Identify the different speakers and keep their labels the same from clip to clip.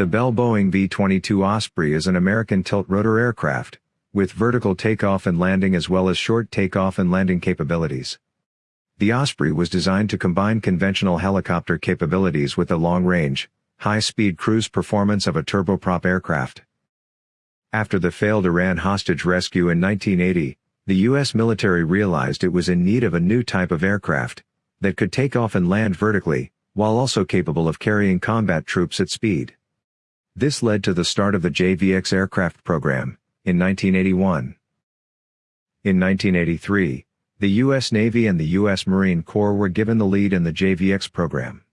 Speaker 1: The Bell Boeing V-22 Osprey is an American tilt-rotor aircraft, with vertical takeoff and landing as well as short takeoff and landing capabilities. The Osprey was designed to combine conventional helicopter capabilities with the long-range, high-speed cruise performance of a turboprop aircraft. After the failed Iran hostage rescue in 1980, the U.S. military realized it was in need of a new type of aircraft that could take off and land vertically, while also capable of carrying combat troops at speed. This led to the start of the JVX aircraft program, in 1981. In 1983, the U.S. Navy and the U.S. Marine Corps were given the lead in the JVX program.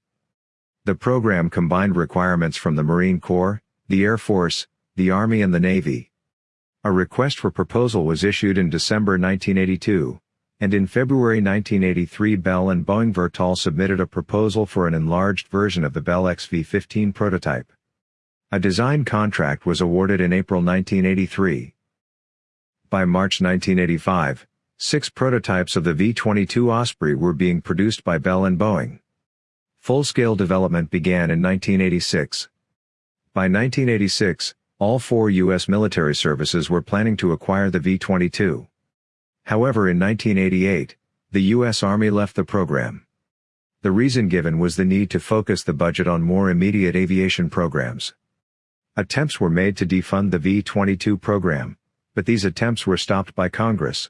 Speaker 1: The program combined requirements from the Marine Corps, the Air Force, the Army and the Navy. A request for proposal was issued in December 1982, and in February 1983 Bell and Boeing Vertol submitted a proposal for an enlarged version of the Bell XV-15 prototype. A design contract was awarded in April 1983. By March 1985, six prototypes of the V-22 Osprey were being produced by Bell and Boeing. Full-scale development began in 1986. By 1986, all four U.S. military services were planning to acquire the V-22. However in 1988, the U.S. Army left the program. The reason given was the need to focus the budget on more immediate aviation programs. Attempts were made to defund the V-22 program, but these attempts were stopped by Congress.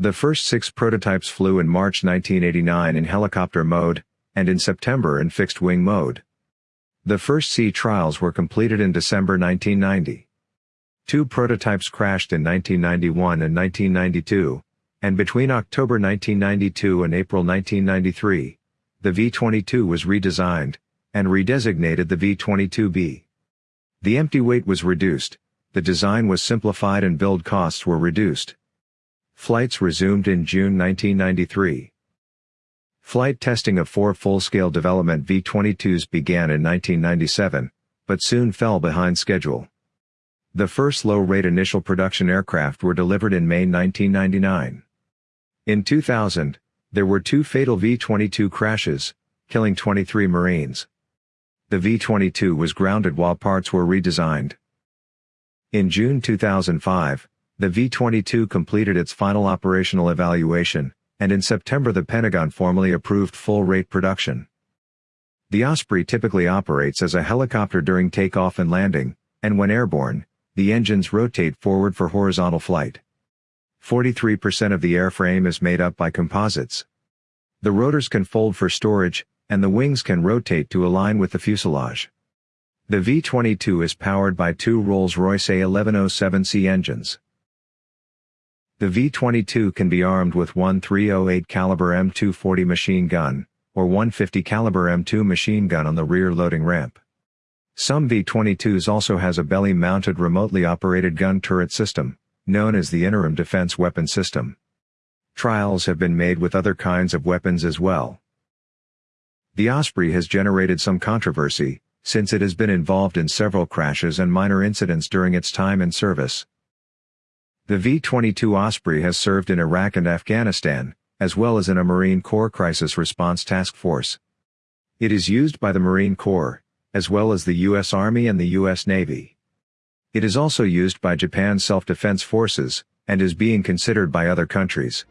Speaker 1: The first six prototypes flew in March 1989 in helicopter mode, and in September in fixed-wing mode. The first sea trials were completed in December 1990. Two prototypes crashed in 1991 and 1992, and between October 1992 and April 1993, the V-22 was redesigned, and redesignated the V-22B. The empty weight was reduced, the design was simplified and build costs were reduced. Flights resumed in June 1993. Flight testing of four full-scale development V-22s began in 1997, but soon fell behind schedule. The first low-rate initial production aircraft were delivered in May 1999. In 2000, there were two fatal V-22 crashes, killing 23 Marines the V-22 was grounded while parts were redesigned. In June 2005, the V-22 completed its final operational evaluation, and in September the Pentagon formally approved full-rate production. The Osprey typically operates as a helicopter during takeoff and landing, and when airborne, the engines rotate forward for horizontal flight. 43% of the airframe is made up by composites. The rotors can fold for storage, and the wings can rotate to align with the fuselage. The V-22 is powered by two Rolls-Royce A1107C engines. The V-22 can be armed with one 308 caliber M240 machine gun, or 150 caliber M2 machine gun on the rear loading ramp. Some V-22s also has a belly-mounted remotely operated gun turret system, known as the Interim Defense Weapon System. Trials have been made with other kinds of weapons as well. The Osprey has generated some controversy, since it has been involved in several crashes and minor incidents during its time in service. The V-22 Osprey has served in Iraq and Afghanistan, as well as in a Marine Corps Crisis Response Task Force. It is used by the Marine Corps, as well as the U.S. Army and the U.S. Navy. It is also used by Japan's self-defense forces, and is being considered by other countries.